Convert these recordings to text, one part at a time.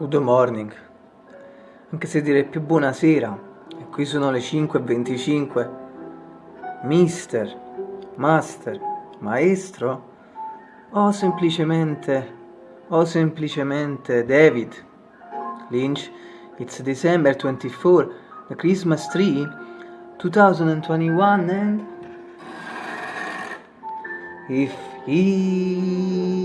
Good morning, anche se direi più buonasera, e qui sono le 5.25, mister, master, maestro, o semplicemente, o semplicemente David Lynch, it's December 24, the Christmas tree, 2021 and if he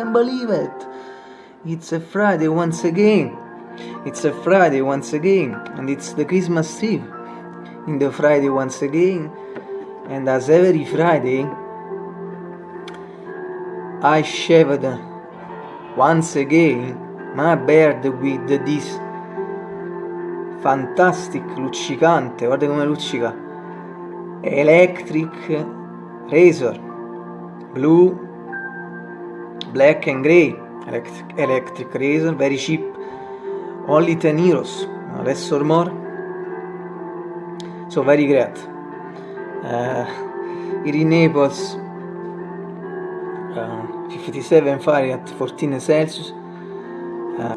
can believe it. It's a Friday once again. It's a Friday once again, and it's the Christmas Eve. In the Friday once again, and as every Friday, I shaved once again my beard with this fantastic luccicante, guarda come luccica, electric razor, blue black and grey electric, electric razor very cheap only 10 euros less or more. So very great. Uh, here in Naples uh, 57 Fahrenheit 14 Celsius. Uh,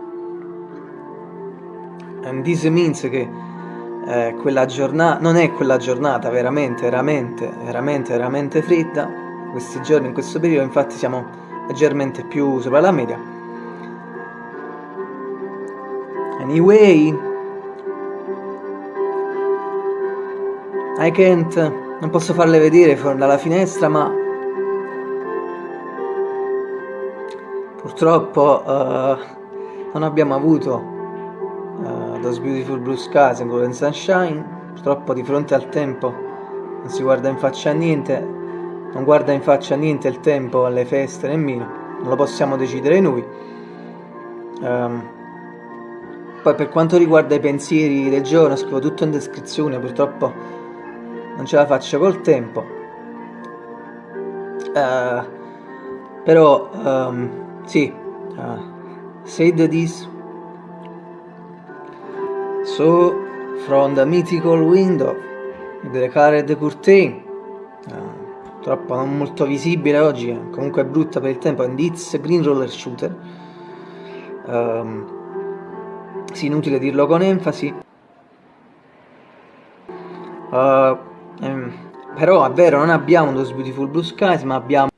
and this means che eh, quella giornata non è quella giornata veramente veramente veramente veramente fredda. Questi giorni in questo periodo infatti siamo leggermente più sopra la media. Anyway I can't non posso farle vedere dalla finestra ma purtroppo uh, non abbiamo avuto uh, Those Beautiful Blue Skies and Golden Sunshine. Purtroppo di fronte al tempo non si guarda in faccia a niente non guarda in faccia niente il tempo alle feste nemmeno, non lo possiamo decidere noi. Um, poi per quanto riguarda i pensieri del giorno scrivo tutto in descrizione, purtroppo non ce la faccio col tempo. Uh, però um, sì, uh, said this so from the mythical window the curtain troppo non molto visibile oggi, comunque è brutta per il tempo, Indiz Green Roller Shooter. Um, sì, inutile dirlo con enfasi. Uh, ehm, però è vero, non abbiamo Those Beautiful Blue Skies, ma abbiamo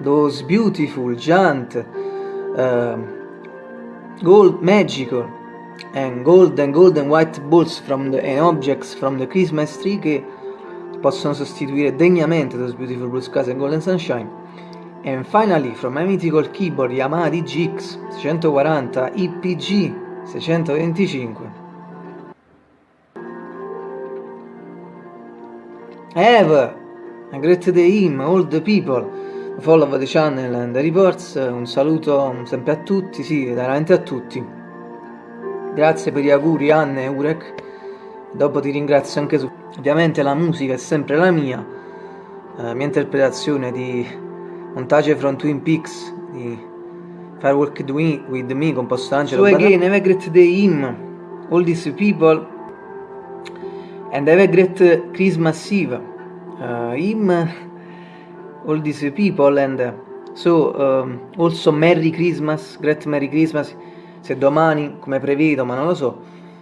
those beautiful giant uh, gold magical and gold and golden white balls from the, and objects from the Christmas tree che possono sostituire degnamente those beautiful blue skies and golden sunshine. And finally from my mythical keyboard Yamaha DGX 640 IPG 625 Have a great day him, all the people follow the channel and the reports, un saluto sempre a tutti, sì, veramente a tutti. Grazie per gli auguri Anne e Urek, dopo ti ringrazio anche tu. Ovviamente la musica è sempre la mia, la mia interpretazione di montaggio from Twin Peaks, di Firework with Me, composto da Angelo So again, have a great day him, all these people, and have a great Christmas Eve. Uh, him all these people and uh, so um, also Merry Christmas, Great Merry Christmas. Se domani come prevedo ma non lo so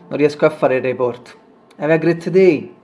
non riesco a fare il report. Have a great day